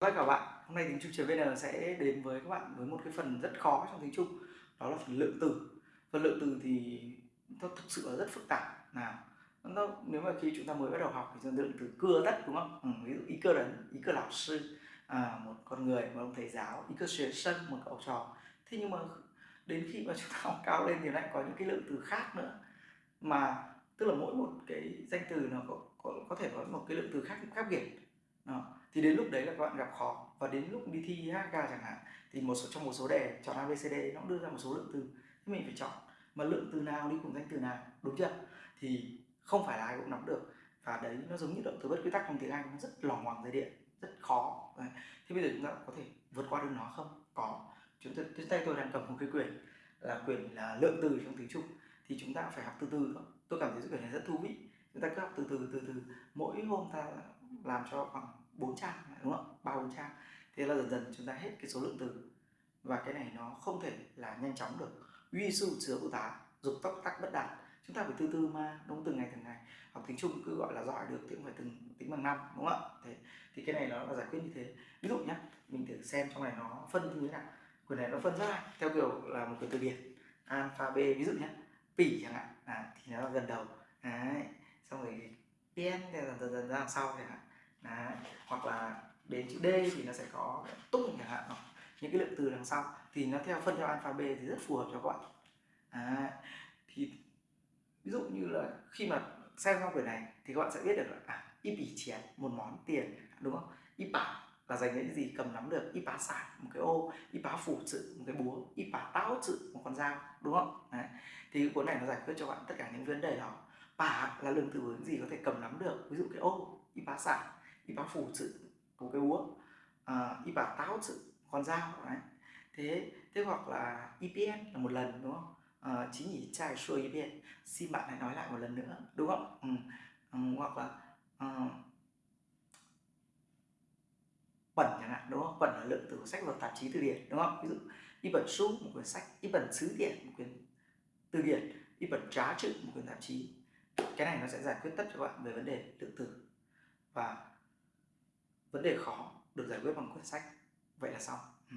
Vâng, tất các bạn, hôm nay tiếng Trung vn sẽ đến với các bạn với một cái phần rất khó trong tiếng Trung đó là phần lượng từ. Phần lượng từ thì nó thực sự là rất phức tạp. Nào nó nếu mà khi chúng ta mới bắt đầu học thì lượng từ cưa đất đúng không? Ừ, ví dụ ý cơ đấn ý cơ lão sư à, một con người một ông thầy giáo ý cơ xuyên sân một cậu trò. Thế nhưng mà đến khi mà chúng ta học cao lên thì lại có những cái lượng từ khác nữa. Mà tức là mỗi một cái danh từ nó có, có, có thể có một cái lượng từ khác khác biệt. Đó thì đến lúc đấy là các bạn gặp khó. Và đến lúc đi thi HK chẳng hạn, thì một số, trong một số đề, chọn ABCD nó cũng đưa ra một số lượng từ. Thì mình phải chọn, mà lượng từ nào đi cùng danh từ nào, đúng chưa? Thì không phải là ai cũng nắm được. Và đấy, nó giống như động từ bất quy tắc trong tiếng Anh, nó rất lỏng ngoằng dây điện rất khó. Đấy. thế bây giờ chúng ta có thể vượt qua được nó không? Có. Chúng ta, trên tay tôi đang cầm một cái quyển là quyển là lượng từ trong tiếng Trung. Thì chúng ta phải học từ từ thôi. Tôi cảm thấy quyển này rất thú vị. Chúng ta cứ học từ từ từ từ. Mỗi hôm ta làm cho khoảng 4 trang đúng không? Ba bốn trang. Thế là dần dần chúng ta hết cái số lượng từ. Và cái này nó không thể là nhanh chóng được. Uy sư chứa ưu tá dục tóc tắc bất đạt. Chúng ta phải từ từ mà đúng từng ngày từng ngày. Học tiếng trung cứ gọi là giỏi được thì cũng phải từng tính bằng năm đúng không ạ? Thế thì cái này nó là giải quyết như thế. Ví dụ nhá, mình thử xem trong này nó phân như thế nào. Quyển này nó phân ra theo kiểu là một cái từ điển. Alpha b ví dụ nhá, pỉ chẳng hạn. À, thì nó là gần đầu. Đấy xong rồi pen thì dần dần dần ra sau chẳng hạn. Đấy là đến chữ D thì nó sẽ có tung chẳng hạn những cái lượng từ đằng sau. Thì nó theo phân theo alpha B thì rất phù hợp cho các bạn. À, thì ví dụ như là khi mà xem xong quyển này thì các bạn sẽ biết được là à, y bỉ chén một món tiền đúng không? Y bả là dành những gì cầm nắm được? Y bá sản một cái ô. Y bá phủ sự một cái búa. Y bá táo sự một con dao đúng không? Đấy. thì cuốn này nó giải quyết cho bạn tất cả những vấn đề đó. Bả là lượng từ những gì có thể cầm nắm được? Ví dụ cái ô y bá sản y phủ chữ một cái búa à, ờ, y bá táo sự con dao đấy. Thế thế hoặc là EPN là một lần đúng không? À, chính nhỉ trai xua EPN xin bạn hãy nói lại một lần nữa đúng không? Ừ. Ừ, hoặc là uh, bẩn chẳng hạn đúng không? Bẩn là lượng từ sách và tạp chí từ điển đúng không? Ví dụ y bẩn su một quyển sách y bẩn sứ điển một quyển từ điển y bẩn trá chữ một quyển tạp chí. Cái này nó sẽ giải quyết tất cho bạn về vấn đề lượng từ. Và vấn đề khó được giải quyết bằng quyển sách. Vậy là xong. Ừ.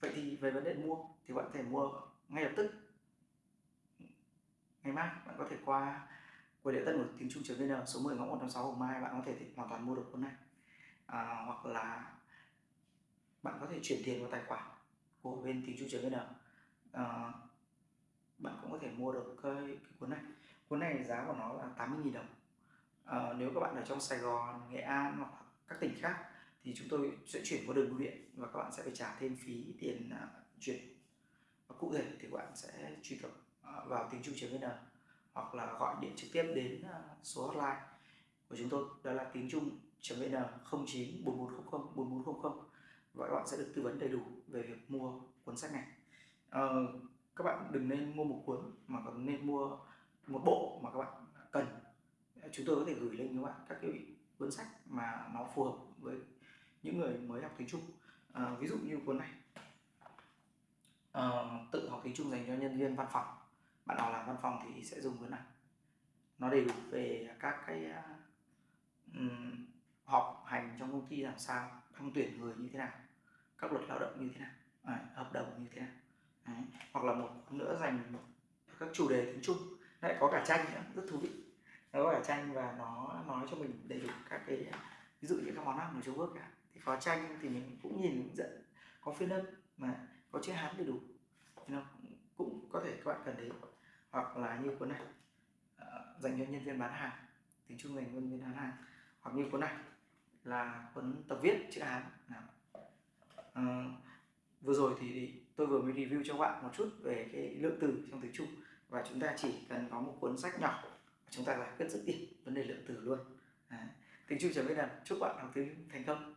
vậy thì về vấn đề mua thì bạn có thể mua ngay lập tức. Ngày mai bạn có thể qua quầy lễ tân của tiếng trung vn số 10 ngõ 156 Hồng Mai bạn có thể hoàn toàn mua được cuốn này. À, hoặc là bạn có thể chuyển tiền vào tài khoản của bên tiếng trung vn. À, bạn cũng có thể mua được cái, cái cuốn này. Cuốn này giá của nó là 80.000 đồng. À, nếu các bạn ở trong Sài Gòn Nghệ An hoặc các tỉnh khác thì chúng tôi sẽ chuyển qua đường bưu điện và các bạn sẽ phải trả thêm phí tiền à, chuyển. Và cụ thể thì các bạn sẽ truy cập à, vào tiếng trung vn hoặc là gọi điện trực tiếp đến à, số hotline của chúng tôi đó là tiếng trung vn 09 4400 4400 và các bạn sẽ được tư vấn đầy đủ về việc mua cuốn sách này. À, các bạn đừng nên mua một cuốn mà còn nên mua một bộ mà các bạn cần. Chúng tôi có thể gửi lên các bạn các cái cuốn sách mà nó phù hợp với những người mới học tiếng Trung à, ví dụ như cuốn này. À, tự học tiếng Trung dành cho nhân viên văn phòng. Bạn nào làm văn phòng thì sẽ dùng cuốn này. Nó đầy đủ về các cái um, họp hành trong công ty làm sao thăng tuyển người như thế nào các luật lao động như thế nào à, hợp đồng như thế nào. Đấy. hoặc là một nữa dành các chủ đề tiếng Trung lại có cả tranh nữa rất thú vị nó có cả tranh và nó nói cho mình đầy đủ các cái ví dụ như các món ăn của Trung Quốc cả. Thì có tranh thì mình cũng nhìn hướng dẫn có phiên âm mà có chữ hán đầy đủ. Thì nó cũng có thể các bạn cần đến. Hoặc là như cuốn này ờ, dành cho nhân viên bán hàng tiếng trung dành cho nhân viên bán hàng. Hoặc như cuốn này là cuốn tập viết chữ hán. À, vừa rồi thì tôi vừa mới review cho bạn một chút về cái lượng từ trong tiếng trung. Và chúng ta chỉ cần có một cuốn sách nhỏ chúng ta giải quyết rất điểm vấn đề lượng từ luôn. À, Tính trung chấm biết là chúc bạn học tiếng thành công.